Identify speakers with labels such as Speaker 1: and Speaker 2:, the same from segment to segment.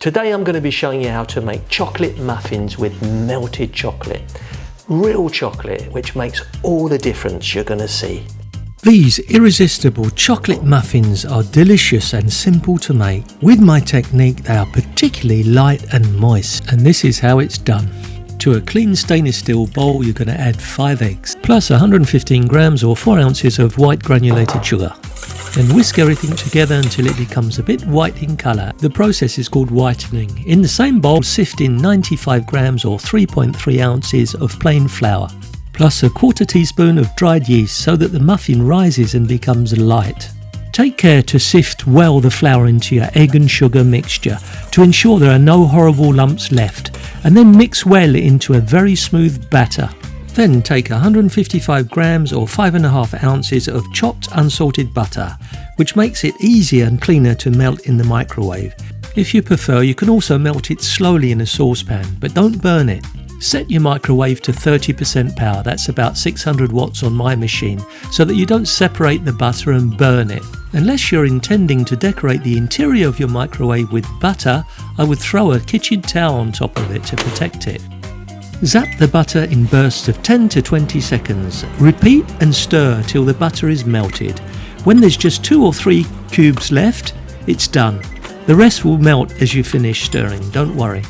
Speaker 1: Today I'm going to be showing you how to make chocolate muffins with melted chocolate. Real chocolate, which makes all the difference you're going to see.
Speaker 2: These irresistible chocolate muffins are delicious and simple to make. With my technique they are particularly light and moist and this is how it's done. To a clean stainless steel bowl you're going to add 5 eggs plus 115 grams or 4 ounces of white granulated sugar. Then whisk everything together until it becomes a bit white in colour. The process is called whitening. In the same bowl sift in 95 grams or 3.3 ounces of plain flour plus a quarter teaspoon of dried yeast so that the muffin rises and becomes light. Take care to sift well the flour into your egg and sugar mixture to ensure there are no horrible lumps left and then mix well into a very smooth batter. Then take 155 grams or 5.5 ounces of chopped unsalted butter, which makes it easier and cleaner to melt in the microwave. If you prefer, you can also melt it slowly in a saucepan, but don't burn it. Set your microwave to 30% power, that's about 600 watts on my machine, so that you don't separate the butter and burn it. Unless you're intending to decorate the interior of your microwave with butter, I would throw a kitchen towel on top of it to protect it. Zap the butter in bursts of 10 to 20 seconds. Repeat and stir till the butter is melted. When there's just two or three cubes left, it's done. The rest will melt as you finish stirring, don't worry.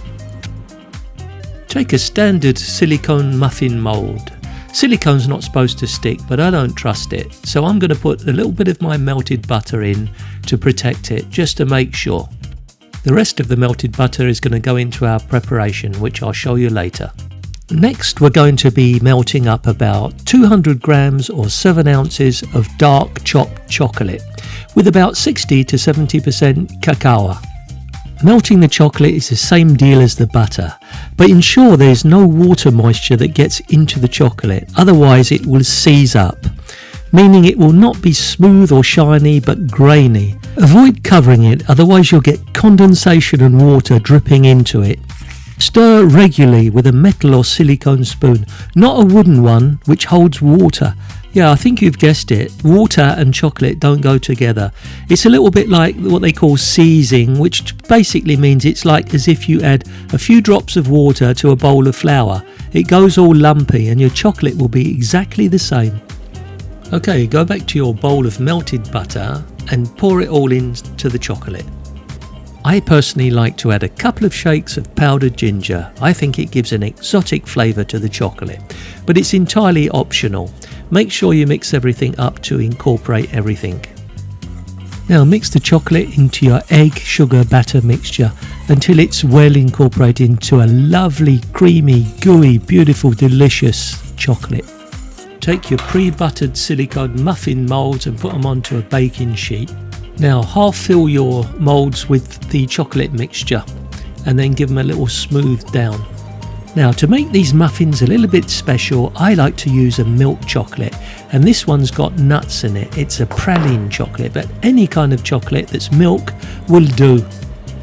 Speaker 2: Take a standard silicone muffin mould. Silicone's not supposed to stick, but I don't trust it, so I'm going to put a little bit of my melted butter in to protect it, just to make sure. The rest of the melted butter is going to go into our preparation, which I'll show you later. Next we're going to be melting up about 200 grams or 7 ounces of dark chopped chocolate with about 60 to 70% cacao. Melting the chocolate is the same deal as the butter, but ensure there is no water moisture that gets into the chocolate, otherwise it will seize up, meaning it will not be smooth or shiny but grainy. Avoid covering it, otherwise you'll get condensation and water dripping into it. Stir regularly with a metal or silicone spoon, not a wooden one which holds water yeah, I think you've guessed it. Water and chocolate don't go together. It's a little bit like what they call seizing, which basically means it's like as if you add a few drops of water to a bowl of flour. It goes all lumpy and your chocolate will be exactly the same. Okay, go back to your bowl of melted butter and pour it all into the chocolate. I personally like to add a couple of shakes of powdered ginger. I think it gives an exotic flavour to the chocolate, but it's entirely optional. Make sure you mix everything up to incorporate everything. Now mix the chocolate into your egg sugar batter mixture until it's well incorporated into a lovely creamy gooey beautiful delicious chocolate. Take your pre-buttered silicone muffin moulds and put them onto a baking sheet. Now half fill your moulds with the chocolate mixture and then give them a little smooth down. Now to make these muffins a little bit special I like to use a milk chocolate and this one's got nuts in it. It's a praline chocolate but any kind of chocolate that's milk will do.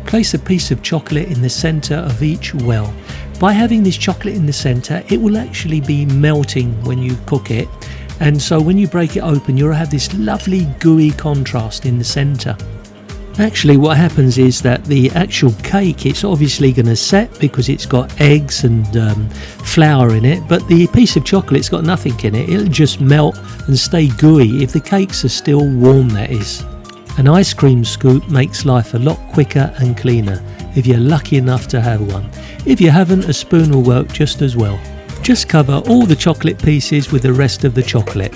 Speaker 2: Place a piece of chocolate in the centre of each well. By having this chocolate in the centre it will actually be melting when you cook it and so when you break it open you'll have this lovely gooey contrast in the centre. Actually what happens is that the actual cake it's obviously going to set because it's got eggs and um, flour in it but the piece of chocolate's got nothing in it it'll just melt and stay gooey if the cakes are still warm that is. An ice cream scoop makes life a lot quicker and cleaner if you're lucky enough to have one. If you haven't a spoon will work just as well. Just cover all the chocolate pieces with the rest of the chocolate.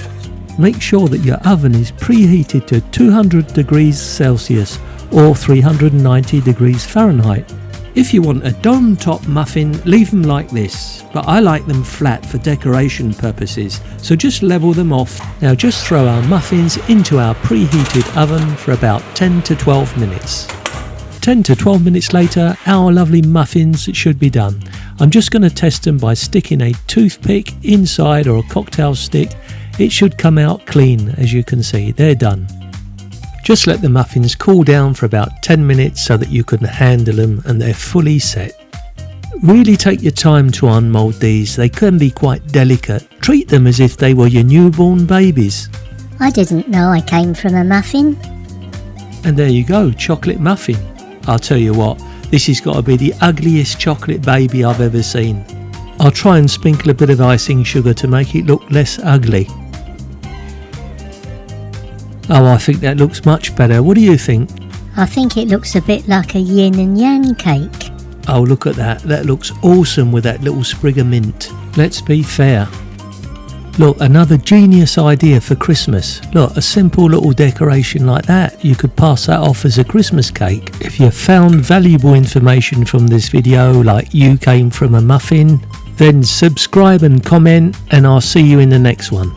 Speaker 2: Make sure that your oven is preheated to 200 degrees Celsius or 390 degrees Fahrenheit. If you want a dome top muffin, leave them like this, but I like them flat for decoration purposes, so just level them off. Now just throw our muffins into our preheated oven for about 10 to 12 minutes. 10 to 12 minutes later, our lovely muffins should be done. I'm just going to test them by sticking a toothpick inside or a cocktail stick. It should come out clean as you can see, they're done. Just let the muffins cool down for about 10 minutes so that you can handle them and they're fully set. Really take your time to unmould these, they can be quite delicate. Treat them as if they were your newborn babies.
Speaker 3: I didn't know I came from a muffin.
Speaker 2: And there you go, chocolate muffin. I'll tell you what, This has got to be the ugliest chocolate baby I've ever seen. I'll try and sprinkle a bit of icing sugar to make it look less ugly. Oh, I think that looks much better. What do you think?
Speaker 3: I think it looks a bit like a yin and yang cake.
Speaker 2: Oh, look at that. That looks awesome with that little sprig of mint. Let's be fair. Look, another genius idea for Christmas. Look, a simple little decoration like that. You could pass that off as a Christmas cake. If you found valuable information from this video, like you came from a muffin, then subscribe and comment, and I'll see you in the next one.